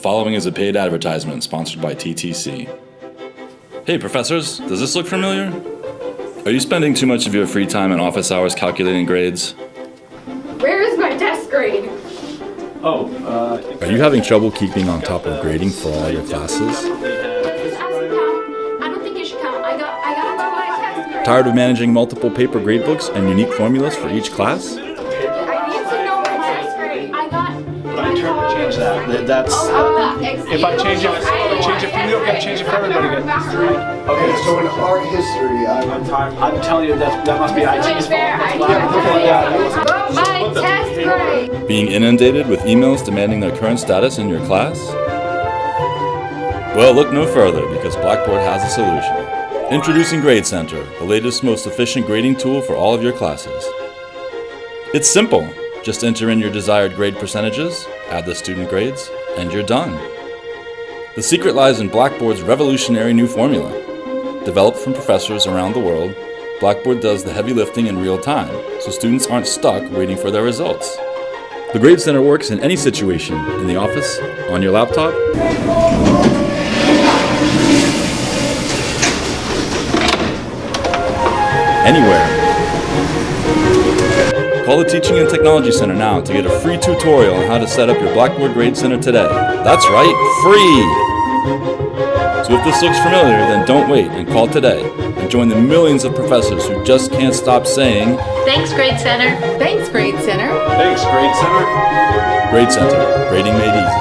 The following is a paid advertisement sponsored by TTC. Hey professors, does this look familiar? Are you spending too much of your free time in office hours calculating grades? Where is my test grade? Oh, uh, Are you having trouble keeping on top of grading for all your classes? Just ask the count. I don't think you should count. I got I got my test. Tired of managing multiple paper gradebooks and unique formulas for each class? That's, Oh, excuse if I change it, I change it for you, I've got to change it for everybody again. Okay, so in art history, I would I'm telling you, that, that must be IT's fault. I That's why- my test grade. Being inundated with emails demanding their current status in your class? Well, look no further because Blackboard has a solution. Introducing Grade Center, the latest, most efficient grading tool for all of your classes. It's simple. Just enter in your desired grade percentages, add the student grades, and you're done. The secret lies in Blackboard's revolutionary new formula. Developed from professors around the world, Blackboard does the heavy lifting in real time, so students aren't stuck waiting for their results. The Grade Center works in any situation, in the office, on your laptop, anywhere. Call the Teaching and Technology Center now to get a free tutorial on how to set up your Blackboard Grade Center today. That's right, free! So if this looks familiar, then don't wait and call today and join the millions of professors who just can't stop saying Thanks, Grade Center. Thanks, Grade Center. Thanks, Grade Center. Grade Center, grading made easy.